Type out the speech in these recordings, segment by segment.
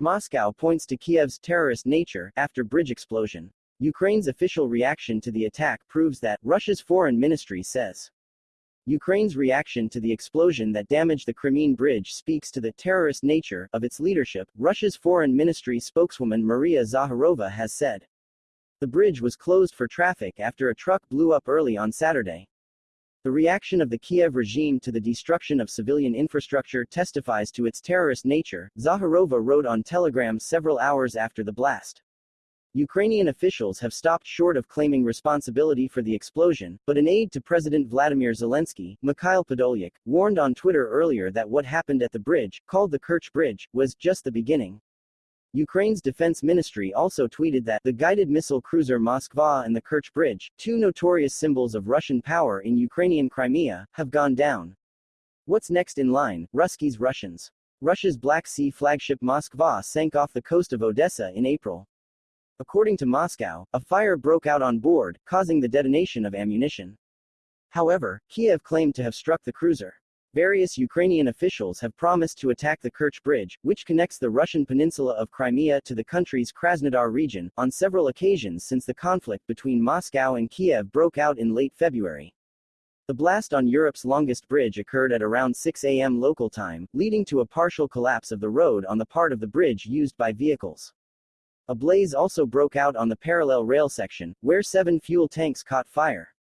Moscow points to Kiev's terrorist nature after bridge explosion. Ukraine's official reaction to the attack proves that, Russia's foreign ministry says. Ukraine's reaction to the explosion that damaged the Crimean bridge speaks to the terrorist nature of its leadership, Russia's foreign ministry spokeswoman Maria Zakharova has said. The bridge was closed for traffic after a truck blew up early on Saturday. The reaction of the Kiev regime to the destruction of civilian infrastructure testifies to its terrorist nature, Zakharova wrote on Telegram several hours after the blast. Ukrainian officials have stopped short of claiming responsibility for the explosion, but an aide to President Vladimir Zelensky, Mikhail Podolyak, warned on Twitter earlier that what happened at the bridge, called the Kerch Bridge, was just the beginning. Ukraine's defense ministry also tweeted that the guided missile cruiser Moskva and the Kerch Bridge, two notorious symbols of Russian power in Ukrainian Crimea, have gone down. What's next in line? Ruskies Russians. Russia's Black Sea flagship Moskva sank off the coast of Odessa in April. According to Moscow, a fire broke out on board, causing the detonation of ammunition. However, Kiev claimed to have struck the cruiser. Various Ukrainian officials have promised to attack the Kerch Bridge, which connects the Russian peninsula of Crimea to the country's Krasnodar region, on several occasions since the conflict between Moscow and Kiev broke out in late February. The blast on Europe's longest bridge occurred at around 6 a.m. local time, leading to a partial collapse of the road on the part of the bridge used by vehicles. A blaze also broke out on the parallel rail section, where seven fuel tanks caught fire.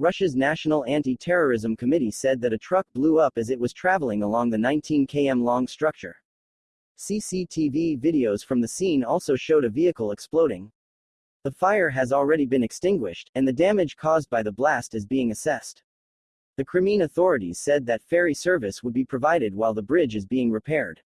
Russia's National Anti-Terrorism Committee said that a truck blew up as it was traveling along the 19 km long structure. CCTV videos from the scene also showed a vehicle exploding. The fire has already been extinguished, and the damage caused by the blast is being assessed. The Crimean authorities said that ferry service would be provided while the bridge is being repaired.